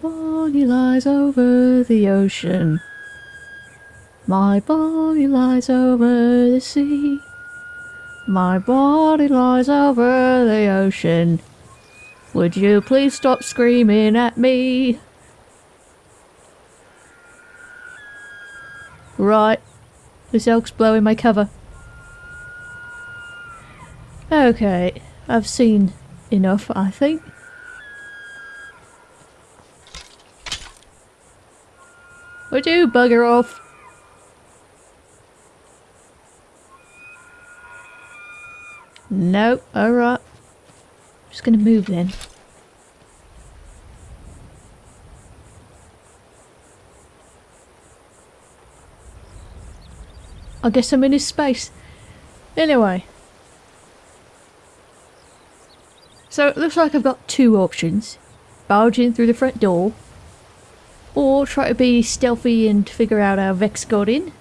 body lies over the ocean. My body lies over the sea. My body lies over the ocean. Would you please stop screaming at me? Right. This elk's blowing my cover. Okay, I've seen enough, I think. Would you bugger off? No, alright. Just gonna move then. I guess I'm in his space. Anyway. So it looks like I've got two options. Barge in through the front door. Or try to be stealthy and figure out how Vex got in.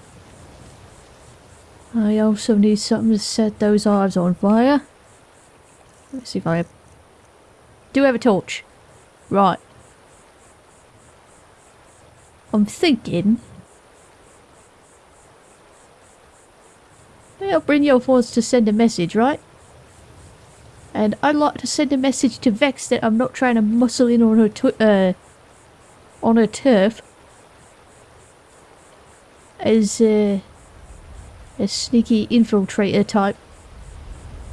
I also need something to set those hives on fire. Let's see if I have... do have a torch. Right. I'm thinking... I'll bring your wants to send a message, right? And I'd like to send a message to Vex that I'm not trying to muscle in on her uh, on a turf as a sneaky infiltrator type.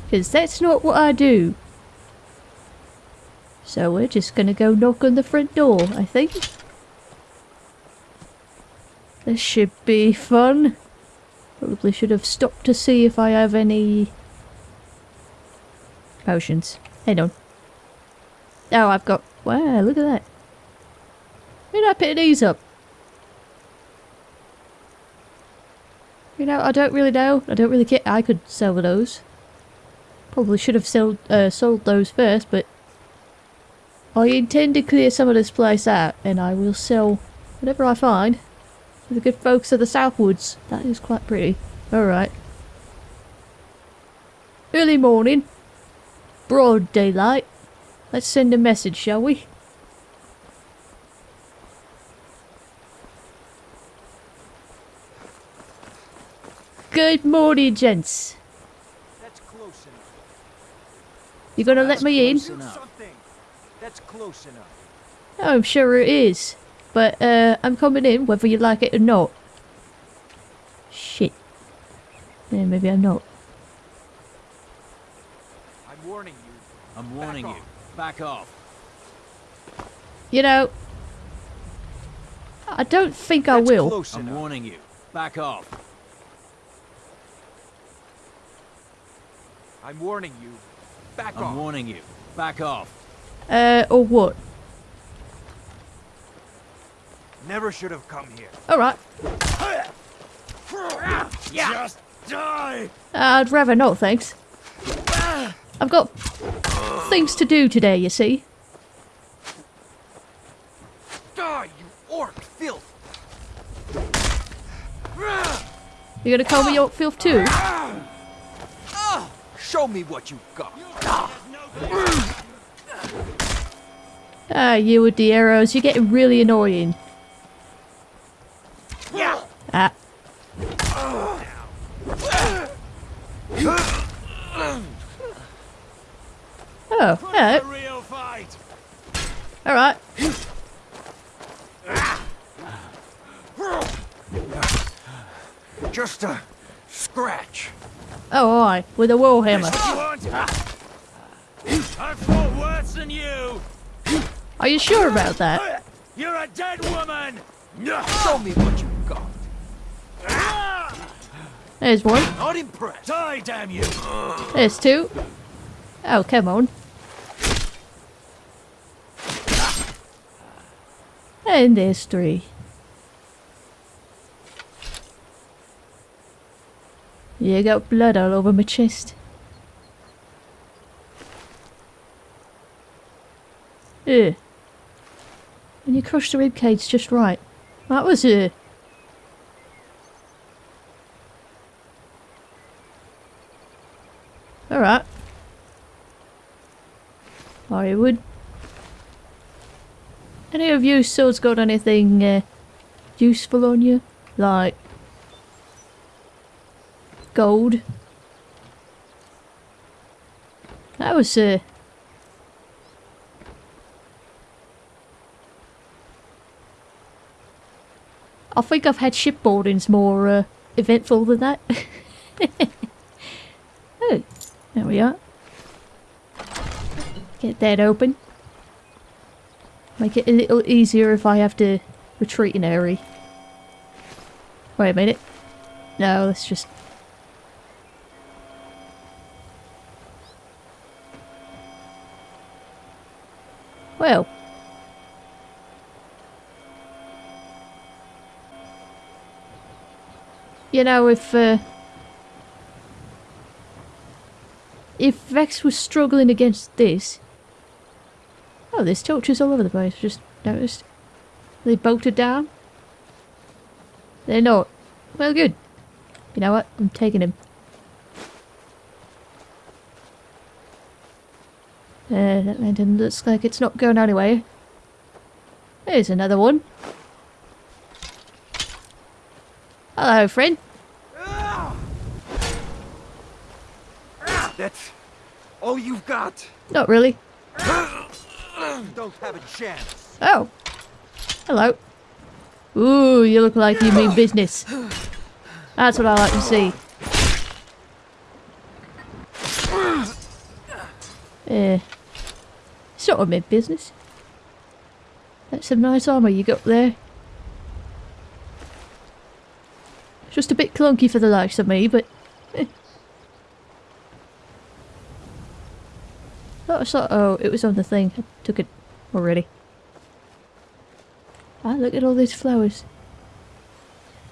Because that's not what I do. So we're just gonna go knock on the front door, I think. This should be fun. Probably should have stopped to see if I have any potions. Hang on. Oh, I've got... Wow, look at that. Where did I pick these up? You know, I don't really know. I don't really care. I could sell those. Probably should have sold, uh, sold those first, but... I intend to clear some of this place out, and I will sell whatever I find to the good folks of the Southwoods. That is quite pretty. Alright. Early morning. Broad daylight. Let's send a message, shall we? Good morning, gents. That's close enough. You gonna let me in? Do something. That's close enough. I'm sure it is. But, uh, I'm coming in whether you like it or not. Shit. Yeah, maybe I'm not. I'm warning you. I'm warning Back you. off. Back off. You know, I don't think I will. I'm warning you. Back off. I'm warning you. Back off. I'm warning you. Back off. Uh, or what? Never should have come here. Alright. Just die. I'd rather not, thanks. I've got things to do today, you see. Die, you orc filth. You're gonna call me York Filth too? Show me what you got. Ah, you with the arrows, you're getting really annoying. Yeah. Ah. Oh, hello. real fight. Alright. Just a scratch. Oh, aye, with a warhammer. You want? I fought worse than you. Are you sure about that? You're a dead woman. Show me what you got. There's one. Not impressed. Die, damn you. There's two. Oh, come on. And there's three. You got blood all over my chest. Ugh. And you crushed the ribcage just right. That was uh Alright. I would. Any of you swords got anything uh, useful on you? Like gold? That was uh I think I've had shipboardings more uh, eventful than that. oh, there we are. Get that open. Make it a little easier if I have to retreat in a hurry. Wait a minute. No, let's just... Well. You know, if, uh... If Vex was struggling against this... Oh, there's torches all over the place, just noticed. They bolted down? They're not. Well, good. You know what? I'm taking him. Uh, that lantern looks like it's not going anywhere. There's another one. Hello, friend. That's all you've got. Not really. You don't have a chance. Oh. Hello. Ooh, you look like you mean business. That's what I like to see. Yeah. Sort of mid business. That's some nice armour you got there. Just a bit clunky for the likes of me, but... eh. I saw- oh, it was on the thing. I took it already. Ah, look at all these flowers.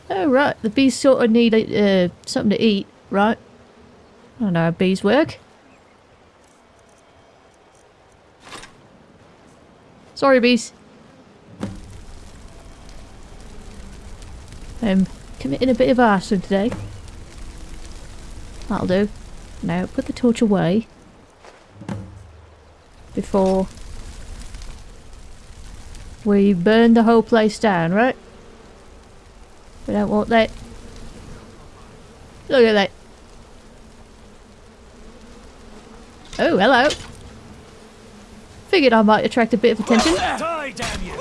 Oh, right. The bees sort of need uh, something to eat, right? I don't know how bees work. Sorry, bees. I'm committing a bit of arson today. That'll do. Now, put the torch away. Before we burn the whole place down, right? We don't want that. Look at that. Oh, hello. Figured I might attract a bit of attention. Die, damn you!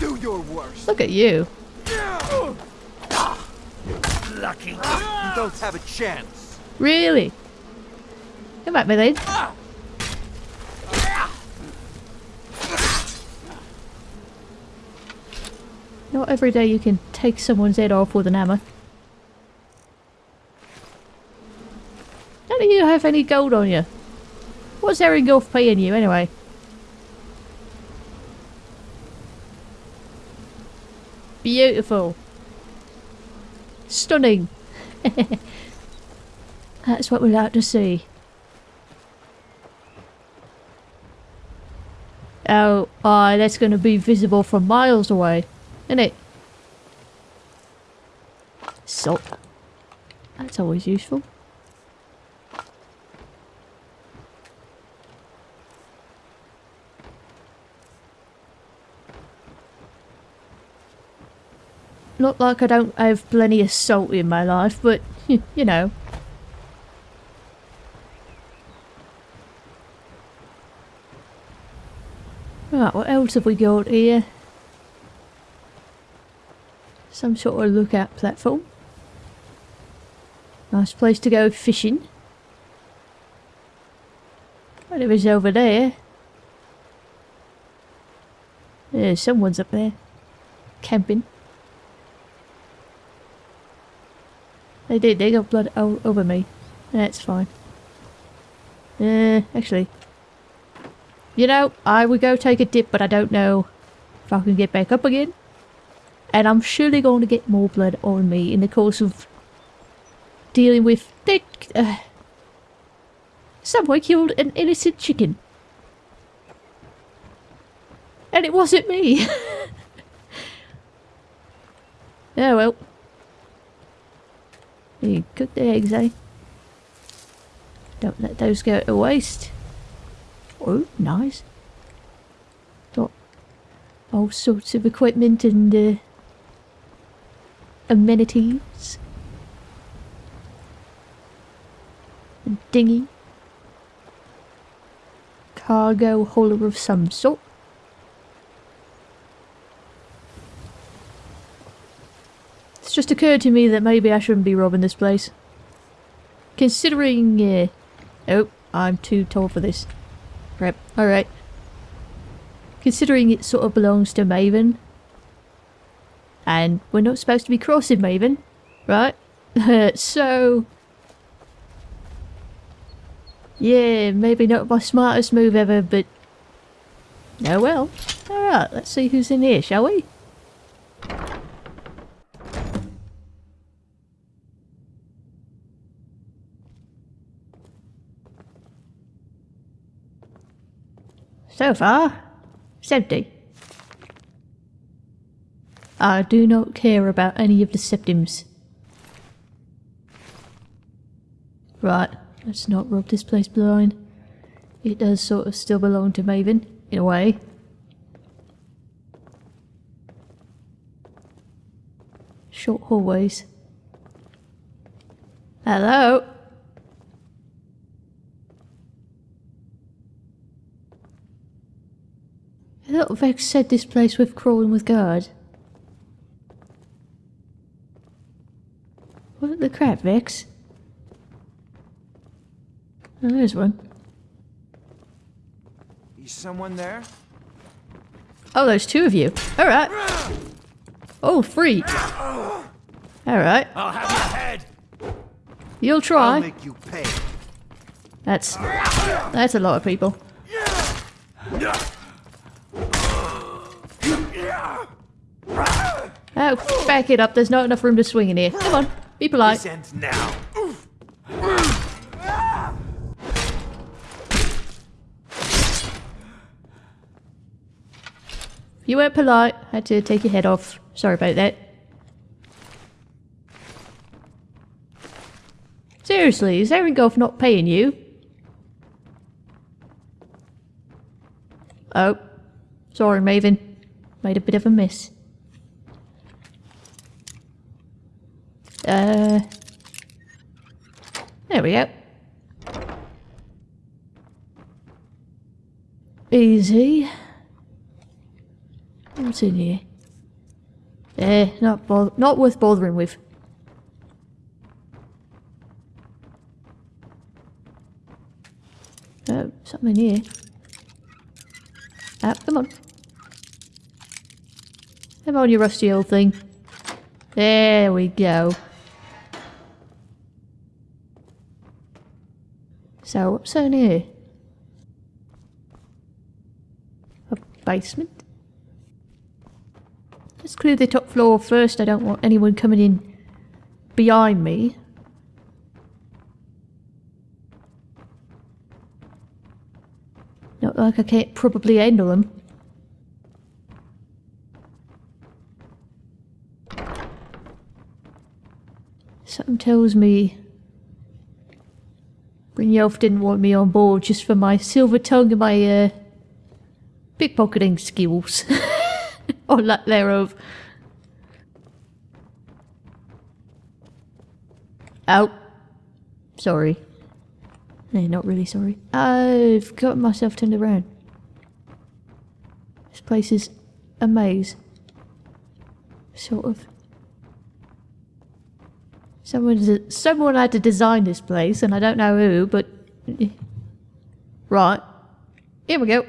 Do your worst. Look at you. Lucky. You don't have a chance. Really? Come at me then. Not every day you can take someone's head off with an hammer. Of you have any gold on you. What's Erringolf paying you anyway? Beautiful. Stunning. That's what we like to see. Oh, aye, that's going to be visible from miles away, isn't it? Salt. That's always useful. Not like I don't have plenty of salt in my life, but, you know. Right, what else have we got here? Some sort of lookout platform. Nice place to go fishing. Whatever is over there. Yeah, someone's up there. Camping. They did, they got blood all over me. That's fine. Uh, actually. You know, I would go take a dip, but I don't know if I can get back up again. And I'm surely going to get more blood on me in the course of dealing with... They, uh, someone killed an innocent chicken. And it wasn't me. oh well. You cook the eggs, eh? Don't let those go to waste. Oh, nice. Got all sorts of equipment and uh, amenities. A dinghy. Cargo hauler of some sort. Just occurred to me that maybe I shouldn't be robbing this place. Considering, uh... Oh, I'm too tall for this. Right, alright. Considering it sort of belongs to Maven. And we're not supposed to be crossing Maven, right? so... Yeah, maybe not my smartest move ever, but... Oh well. Alright, let's see who's in here, shall we? So far, it's empty. I do not care about any of the septims. Right, let's not rub this place blind. It does sort of still belong to Maven, in a way. Short hallways. Hello? Thought Vex said this place with crawling with guard. What the crap, Vex? Oh, there's one. Is someone there? Oh, there's two of you. Alright. Oh, free. Alright. I'll have your head. You'll try. I'll make you pay. That's... That's a lot of people. Oh, back it up. There's not enough room to swing in here. Come on. Be polite. Now. You weren't polite. Had to take your head off. Sorry about that. Seriously, is Erengolf not paying you? Oh. Sorry, Maven. Made a bit of a miss. Uh... There we go. Easy. What's in here? Eh, not bo- not worth bothering with. Oh, something here. Ah, come on. Come on, you rusty old thing. There we go. So, what's in here? A basement? Let's clear the top floor first. I don't want anyone coming in behind me. Not like I can't probably handle them. Something tells me Brynjolf didn't want me on board just for my silver tongue and my uh, pickpocketing skills. or lack thereof. Oh. Sorry. No, not really sorry. I've got myself turned around. This place is a maze. Sort of. Someone, someone had to design this place, and I don't know who, but... Right. Here we go.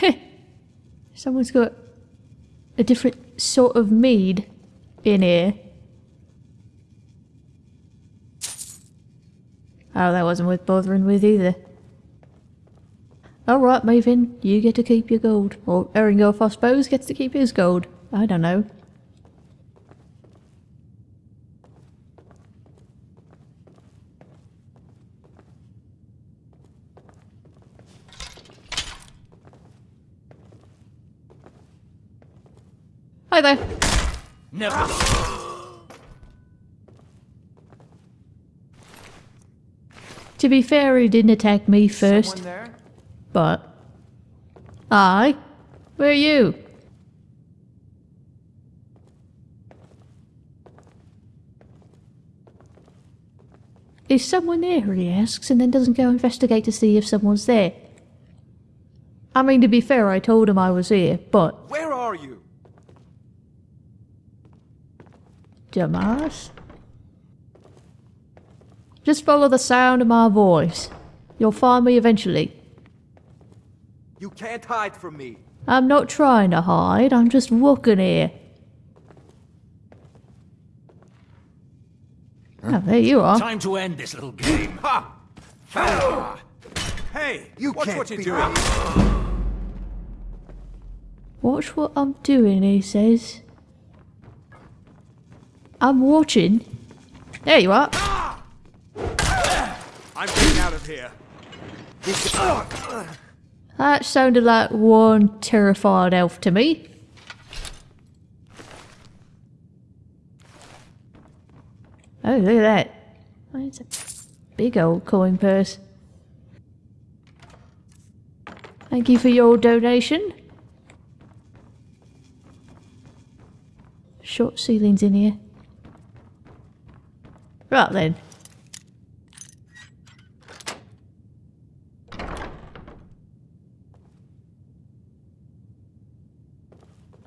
Someone's got a different sort of mead in here. Oh, that wasn't worth bothering with either. Alright, Maven, you get to keep your gold. Or Erengolf, I suppose, gets to keep his gold. I don't know. Hi there. Never. To be fair, he didn't attack me first, but... I? Where are you? Is someone there, he asks, and then doesn't go investigate to see if someone's there. I mean, to be fair, I told him I was here, but... Where are you? Dumbass. Just follow the sound of my voice. You'll find me eventually. You can't hide from me. I'm not trying to hide, I'm just walking here. Oh, there you are. Time to end this little game. Ha! Hey, you watch can't what you're be- doing. Watch what I'm doing, he says. I'm watching. There you are. I'm getting out of here. That sounded like one terrified elf to me. Oh, look at that. It's a big old coin purse. Thank you for your donation. Short ceilings in here. Right then.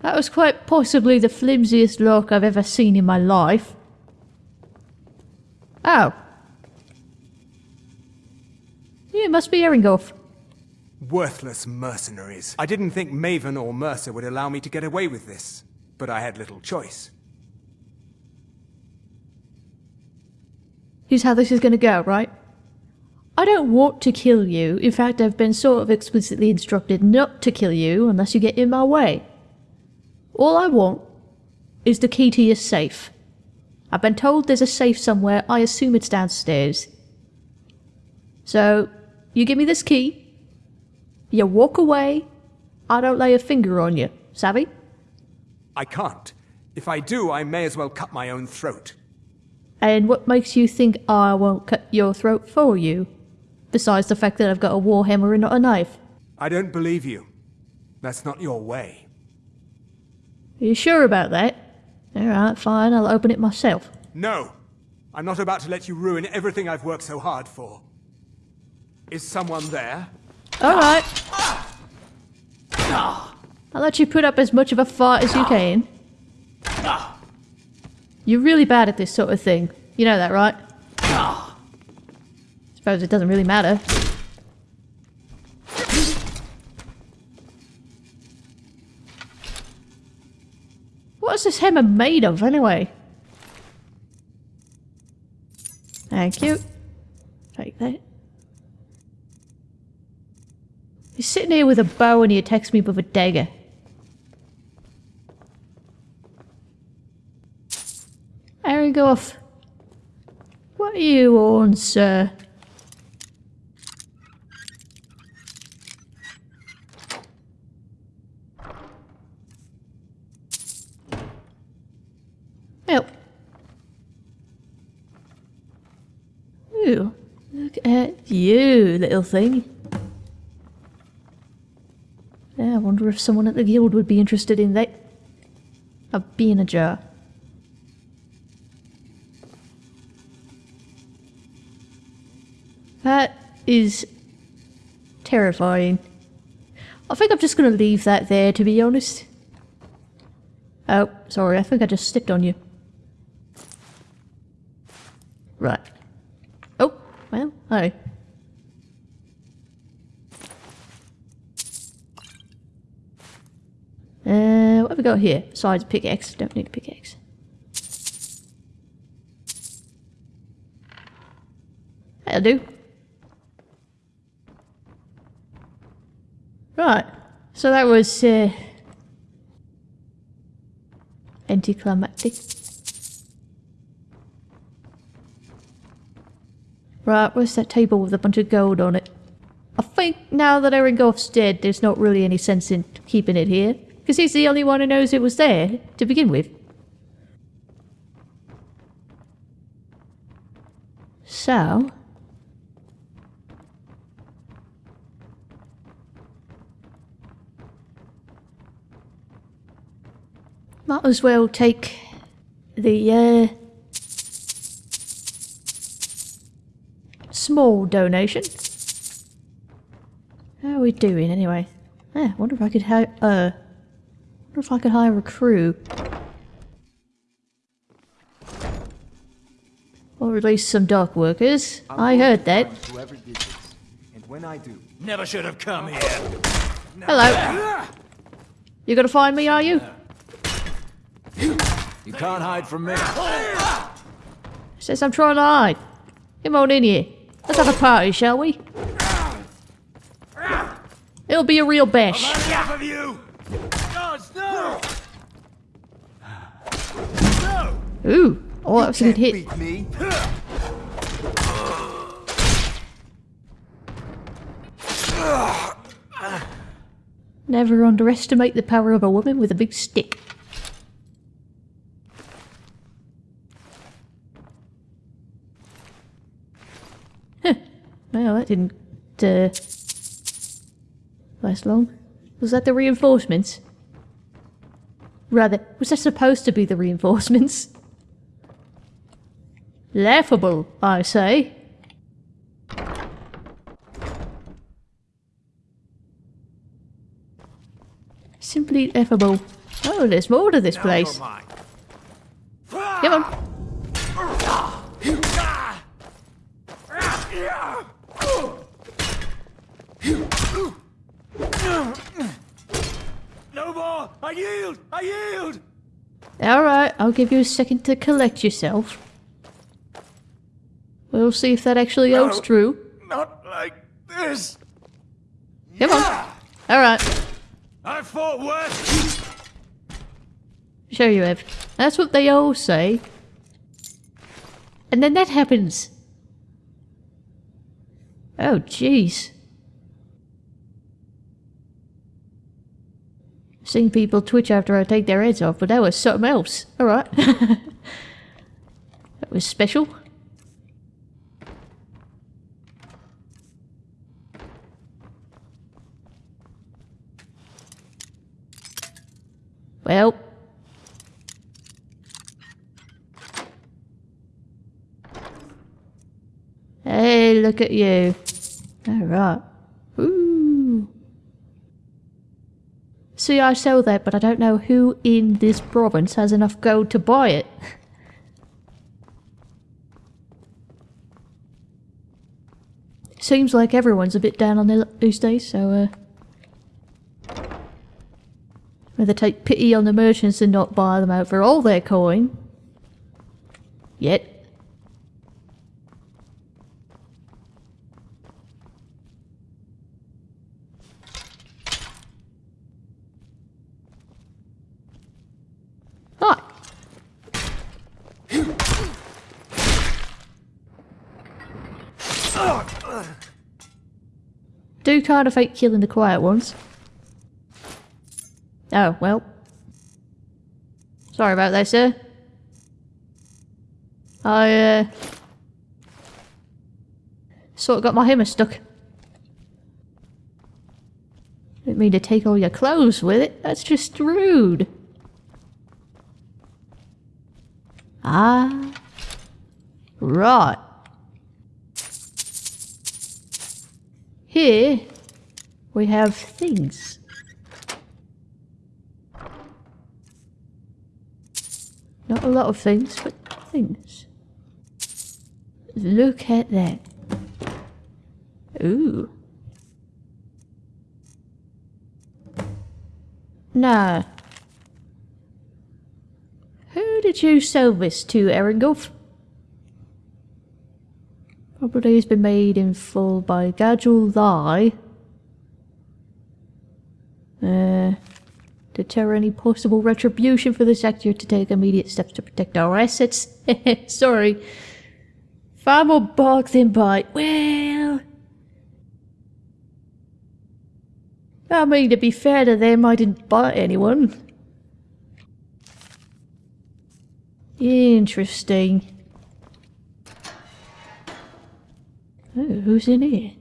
That was quite possibly the flimsiest lock I've ever seen in my life. Oh. Yeah, it must be Eringolf. Worthless mercenaries. I didn't think Maven or Mercer would allow me to get away with this, but I had little choice. Here's how this is gonna go, right? I don't want to kill you. In fact, I've been sort of explicitly instructed not to kill you unless you get in my way. All I want is the key to your safe. I've been told there's a safe somewhere. I assume it's downstairs. So, you give me this key. You walk away. I don't lay a finger on you. Savvy? I can't. If I do, I may as well cut my own throat. And what makes you think I won't cut your throat for you? Besides the fact that I've got a warhammer and not a knife. I don't believe you. That's not your way. Are you sure about that? Alright, fine, I'll open it myself. No! I'm not about to let you ruin everything I've worked so hard for. Is someone there? Alright. I'll let you put up as much of a fight as you can. You're really bad at this sort of thing. You know that, right? Suppose it doesn't really matter. What's this hammer made of, anyway? Thank you. Take that. He's sitting here with a bow and he attacks me with a dagger. Aragorn, what are you on, sir? Help. Ooh, look at you, little thing. Yeah, I wonder if someone at the guild would be interested in that. A bee in a jar. That is terrifying. I think I'm just gonna leave that there, to be honest. Oh, sorry, I think I just stepped on you. Right. Oh, well, hi. Have we got here? Besides pickaxe. Don't need a pickaxe. That'll do. Right. So that was, uh, anticlimactic. Right, where's that table with a bunch of gold on it? I think now that Erengolf's dead, there's not really any sense in keeping it here. Because he's the only one who knows it was there to begin with. So... Might as well take the uh, small donation. How are we doing anyway? Yeah, I wonder if I could help. Uh, wonder if I could hire a crew. Or release some dock workers. I heard that. Whoever did this. And when I do, Never should have come here. Hello. You're gonna find me, are you? you can't hide from me. Says I'm trying to hide. Come on in here. Let's have a party, shall we? It'll be a real bash. No! No! Ooh. Oh, that was a good hit. Beat me. Never underestimate the power of a woman with a big stick. Huh. Well, that didn't uh, last long. Was that the reinforcements? Rather, was that supposed to be the reinforcements? Laughable, I say. Simply laughable. Oh, there's more to this place. Come on. I yield! I yield! Alright, I'll give you a second to collect yourself. We'll see if that actually holds No. true. Not like this! Come on. Alright, I fought worse! sure you have. That's what they all say. And then that happens. Oh, jeez. Seen people twitch after I take their heads off, but that was something else. Alright. that was special. Well. Hey, look at you. Alright. Ooh. See, I sell that, but I don't know who in this province has enough gold to buy it. Seems like everyone's a bit down on their luck these days, so, uh... Rather take pity on the merchants and not buy them out for all their coin. Yet. Hi. Do kind of hate killing the quiet ones. Oh, well. Sorry about that, sir. I, uh... Sort of got my hammer stuck. Didn't mean to take all your clothes with it. That's just rude. Ah. Right. Here, we have things. Not a lot of things, but things. Look at that. Ooh. Now, who did you sell this to, Erengulf? Property has been made in full by Gadgel Lie. Uh, deter any possible retribution for this actor to take immediate steps to protect our assets. Sorry. Far more bark than bite. Well... I mean, to be fair to them, I didn't bite anyone. Interesting. Who's in here?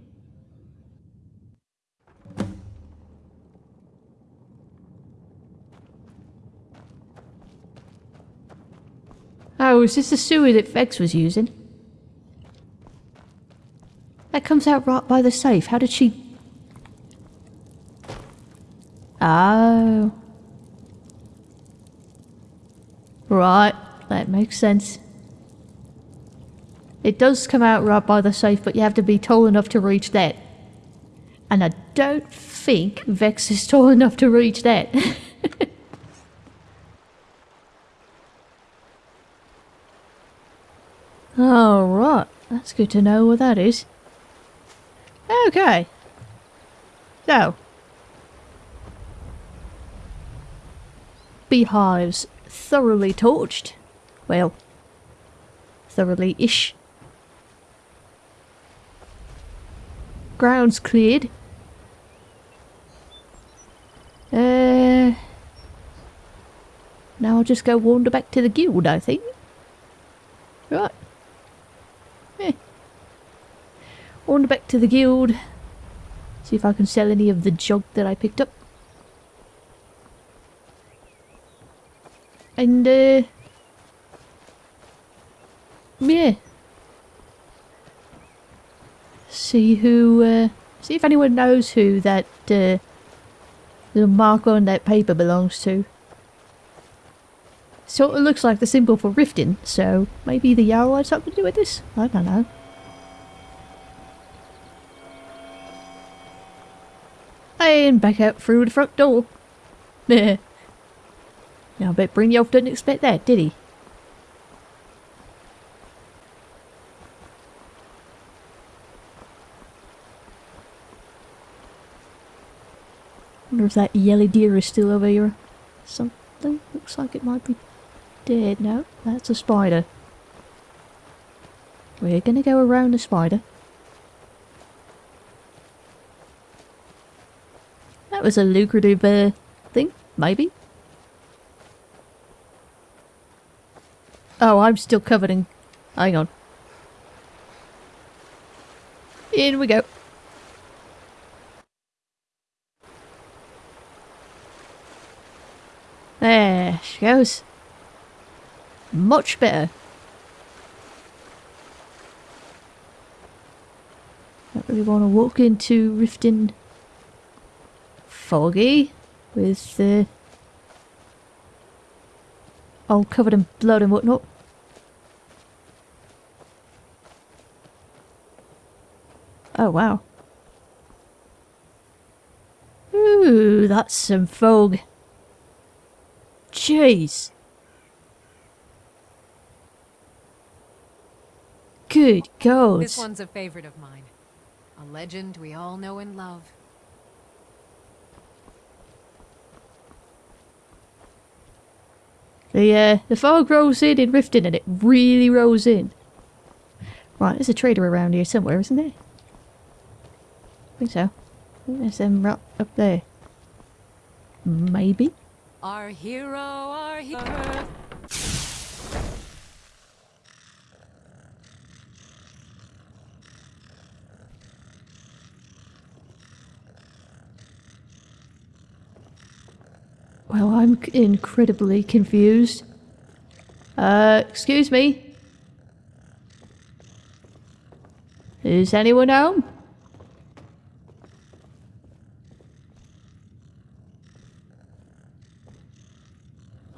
Oh, is this the sewer that Vex was using? That comes out right by the safe. How did she... Oh. Right, that makes sense. It does come out right by the safe, but you have to be tall enough to reach that. And I don't think Vex is tall enough to reach that. Alright, that's good to know what that is. Okay. So. Beehives thoroughly torched. Well, thoroughly-ish. Grounds cleared. Uh, now I'll just go wander back to the guild, I think. Right. Yeah. Wander back to the guild. See if I can sell any of the junk that I picked up. And, uh... Yeah. See who, uh... See if anyone knows who that, uh... The mark on that paper belongs to. Sort of looks like the symbol for Riften, so maybe the Jarl had something to do with this? I don't know. And back out through the front door. Now I bet Brynjolf didn't expect that, did he? Wonder if that yellow deer is still over here. Something looks like it might be dead. No, that's a spider. We're gonna go around the spider. That was a lucrative uh, thing, maybe. Oh, I'm still covered in... Hang on. In we go. There she goes. Much better. Don't really want to walk into Riften foggy with uh, all covered in blood and whatnot. Oh wow. Ooh, that's some fog. Jeez. Good God. This one's a favorite of mine. A legend we all know and love. The, uh, the fog rolls in in Riften and it really rolls in. Right, there's a trader around here somewhere, isn't there? I think so. I think there's them right up there. Maybe? Our hero, our hero. Well, I'm incredibly confused. Uh, excuse me? Is anyone home?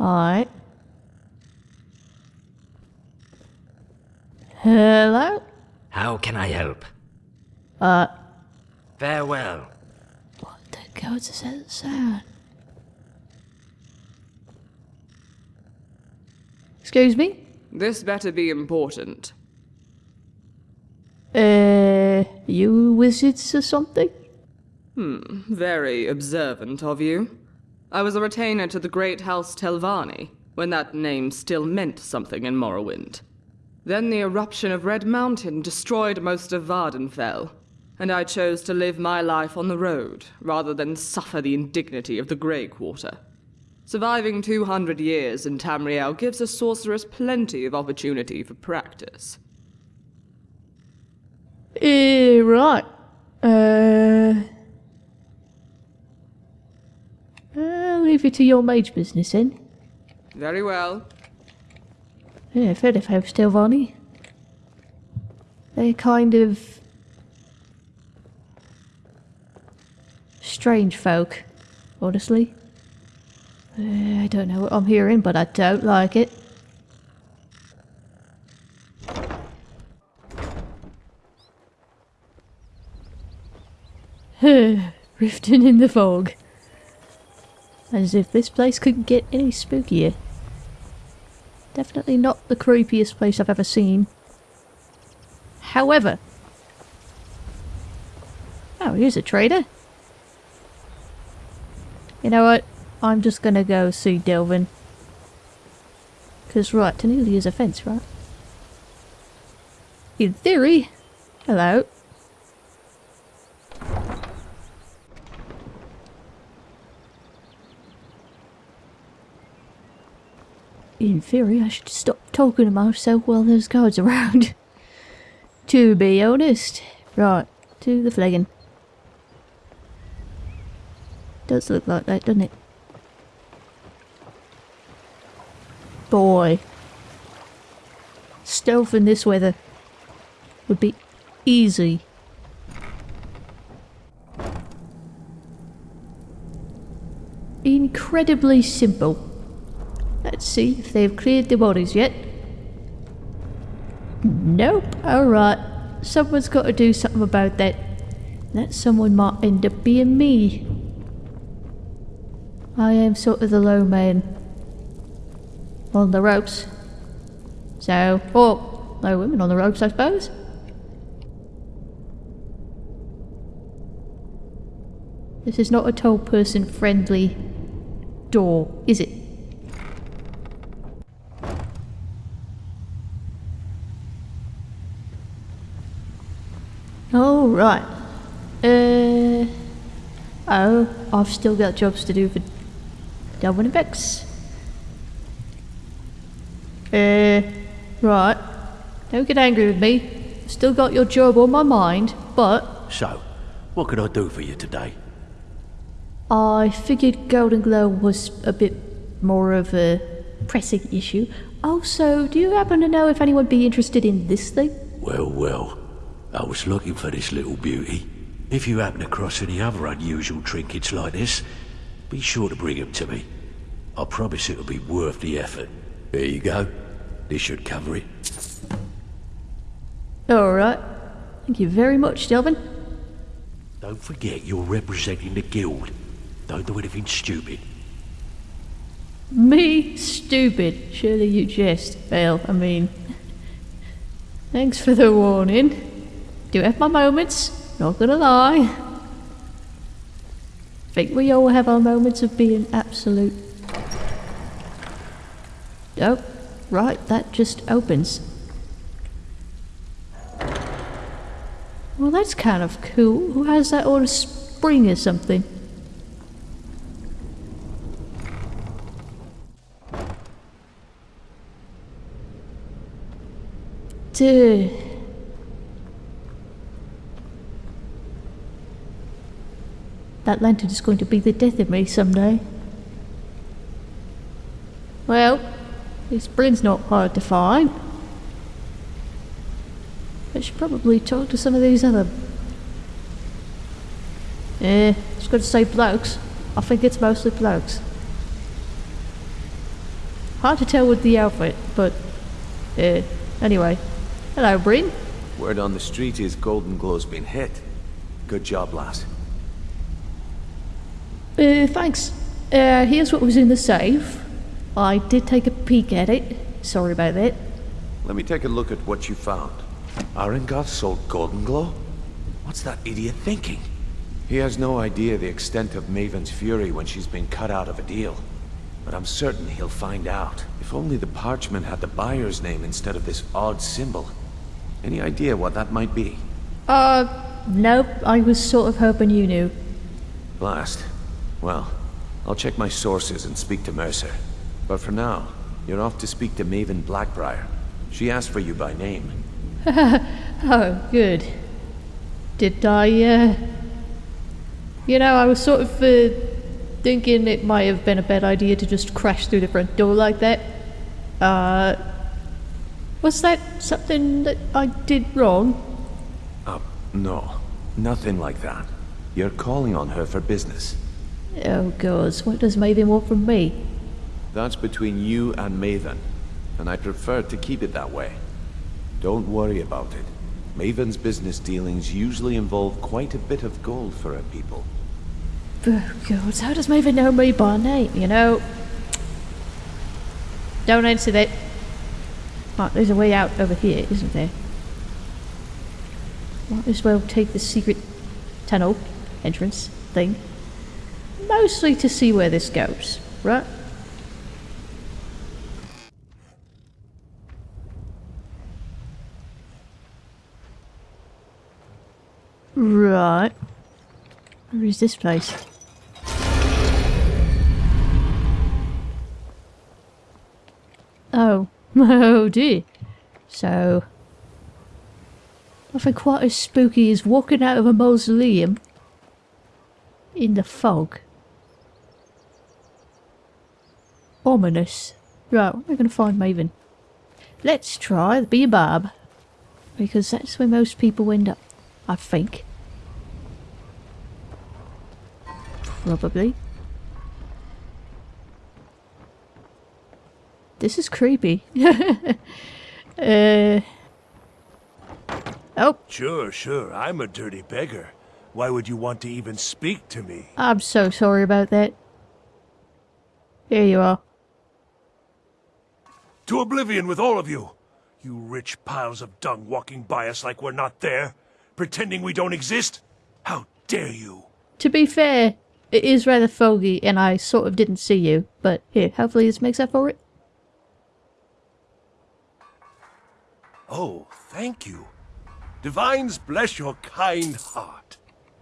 Alright. Hello? How can I help? Uh, Farewell. what the gods is that sound? Excuse me? This better be important. Uh, you wizards or something? Hmm, very observant of you. I was a retainer to the great house Telvanni, when that name still meant something in Morrowind. Then the eruption of Red Mountain destroyed most of Vvardenfell, and I chose to live my life on the road, rather than suffer the indignity of the Grey Quarter. Surviving 200 years in Tamriel gives a sorceress plenty of opportunity for practice. Eh, right. Uh, I'll leave it to your mage business then. Very well. Yeah, I've heard of House Telvanni. They're kind of strange folk, honestly. Uh, I don't know what I'm hearing, but I don't like it. Riften in the fog. As if this place couldn't get any spookier. Definitely not the creepiest place I've ever seen. However... Oh, here's a trader. You know what? I'm just gonna go see Delvin. Because, right, Tonilia's a fence, right? In theory. Hello. In theory, I should stop talking to myself while there's guards around. to be honest. Right, to the flagon. Does look like that, doesn't it? Boy. Stealth in this weather would be easy. Incredibly simple. See if they've cleared the bodies yet. Nope. Alright. Someone's got to do something about that. That someone might end up being me. I am sort of the low man. On the ropes. So, oh, or low women on the ropes, I suppose. This is not a tall person friendly door, is it? Oh, right. Uh, oh, I've still got jobs to do for Delvin and Bex. Uh, right. Don't get angry with me. Still got your job on my mind, but So, what could I do for you today? I figured Golden Glow was a bit more of a pressing issue. Also, do you happen to know if anyone would be interested in this thing? Well, well, I was looking for this little beauty. If you happen across any other unusual trinkets like this, be sure to bring them to me. I promise it'll be worth the effort. There you go. This should cover it. Alright. Thank you very much, Delvin. Don't forget you're representing the guild. Don't do anything stupid. Me? Stupid. Surely you jest. Well, I mean... Thanks for the warning. Do have my moments, not gonna lie. Think we all have our moments of being absolute... Oh, right, that just opens. Well, that's kind of cool. Who has that on a spring or something? Dude. That lantern is going to be the death of me someday. Well, this Bryn's not hard to find. I should probably talk to some of these other... Eh, it's going to say blokes. I think it's mostly blokes. Hard to tell with the outfit, but... Eh, anyway. Hello, Bryn. Word on the street is Golden Glow's been hit. Good job, lass. Uh, thanks. Uh, here's what was in the safe. I did take a peek at it. Sorry about that. Let me take a look at what you found. Aringoth sold Golden Glow? What's that idiot thinking? He has no idea the extent of Maven's fury when she's been cut out of a deal. But I'm certain he'll find out. If only the parchment had the buyer's name instead of this odd symbol. Any idea what that might be? Uh, nope. I was sort of hoping you knew. Blast. Well, I'll check my sources and speak to Mercer. But for now, you're off to speak to Maven Blackbriar. She asked for you by name. Oh, good. Did I, uh... You know, I was sort of, uh, thinking it might have been a bad idea to just crash through the front door like that. Uh... Was that something that I did wrong? Uh, no. Nothing like that. You're calling on her for business. Oh, gods, what does Maven want from me? That's between you and Maven, and I prefer to keep it that way. Don't worry about it. Maven's business dealings usually involve quite a bit of gold for her people. Oh, gods, how does Maven know me by name, you know? Don't answer that. But there's a way out over here, isn't there? Might as well take the secret tunnel entrance thing. Mostly to see where this goes, right? Right. Where is this place? Oh. Oh dear. So... Nothing quite as spooky as walking out of a mausoleum in the fog. Ominous. Right, we're going to find Maven. Let's try the Bee and Barb. Because that's where most people end up, I think. Probably. This is creepy. uh... Oh, Sure, sure, I'm a dirty beggar. Why would you want to even speak to me? I'm so sorry about that. Here you are. To oblivion with all of you! You rich piles of dung walking by us like we're not there, pretending we don't exist? How dare you! To be fair, it is rather foggy and I sort of didn't see you, but here, hopefully this makes up for it. Oh, thank you. Divines bless your kind heart.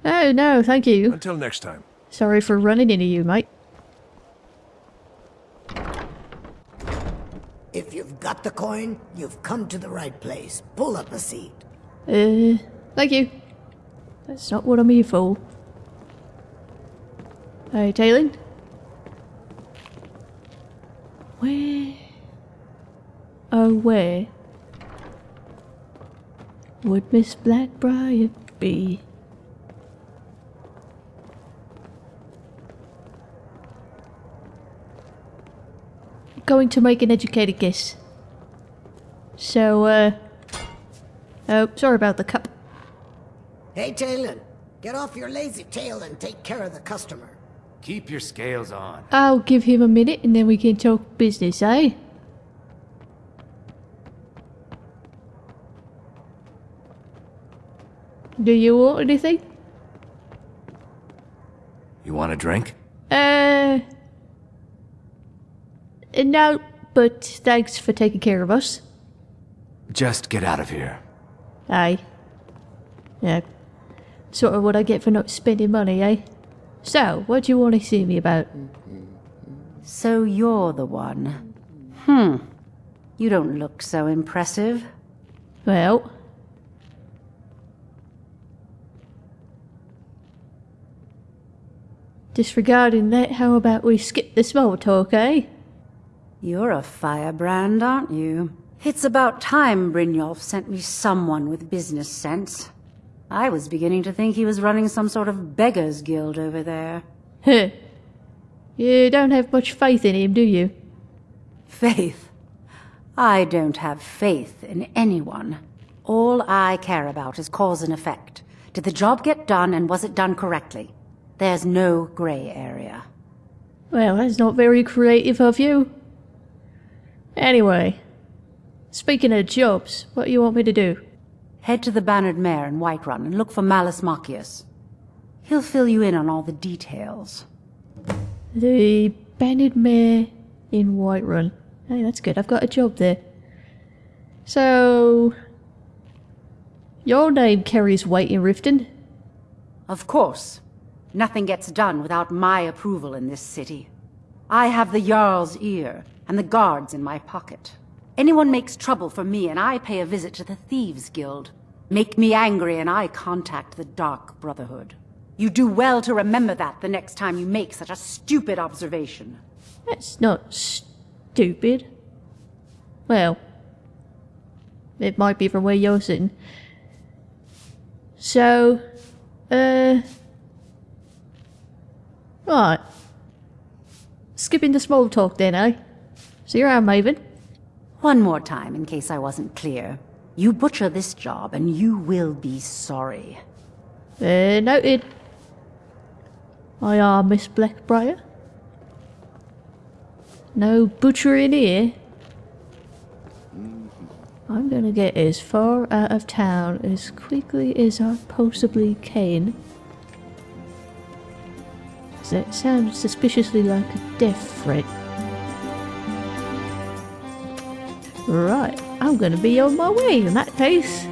Oh no, thank you. Until next time. Sorry for running into you, mate. If you've got the coin, you've come to the right place. Pull up a seat. Uh, thank you. That's not what I'm here for. Hey, Talon? Where? Oh, where? Would Miss Blackbriar be? Going to make an educated guess. So, uh... Oh, sorry about the cup. Hey, Talon, get off your lazy tail and take care of the customer. Keep your scales on. I'll give him a minute and then we can talk business, eh? Do you want anything? You want a drink? Uh... uh, No, but thanks for taking care of us. Just get out of here. Aye. Yeah. Sort of what I get for not spending money, eh? So, what do you want to see me about? So you're the one. Hmm. You don't look so impressive. Well... Disregarding that, how about we skip the small talk, eh? You're a firebrand, aren't you? It's about time Brynjolf sent me someone with business sense. I was beginning to think he was running some sort of beggars guild over there. Huh. You don't have much faith in him, do you? Faith? I don't have faith in anyone. All I care about is cause and effect. Did the job get done and was it done correctly? There's no gray area. Well, that's not very creative of you. Anyway, speaking of jobs, what do you want me to do? Head to the Bannered Mare in Whiterun and look for Mallus Maccius. He'll fill you in on all the details. The Bannered Mare in Whiterun. Hey, that's good. I've got a job there. So... Your name carries weight in Riften? Of course. Nothing gets done without my approval in this city. I have the Jarl's ear, and the guards in my pocket. Anyone makes trouble for me and I pay a visit to the Thieves Guild. Make me angry and I contact the Dark Brotherhood. You do well to remember that the next time you make such a stupid observation. That's not stupid. Well, it might be from where you're sitting. So, uh. Right. Skipping the small talk then, eh? See you around, Maven. One more time, in case I wasn't clear. You butcher this job, and you will be sorry. Uh, noted. I are Miss Blackbriar. No butchering here. I'm gonna get as far out of town as quickly as I possibly can. That sounds suspiciously like a death threat. Right, I'm gonna be on my way in that case.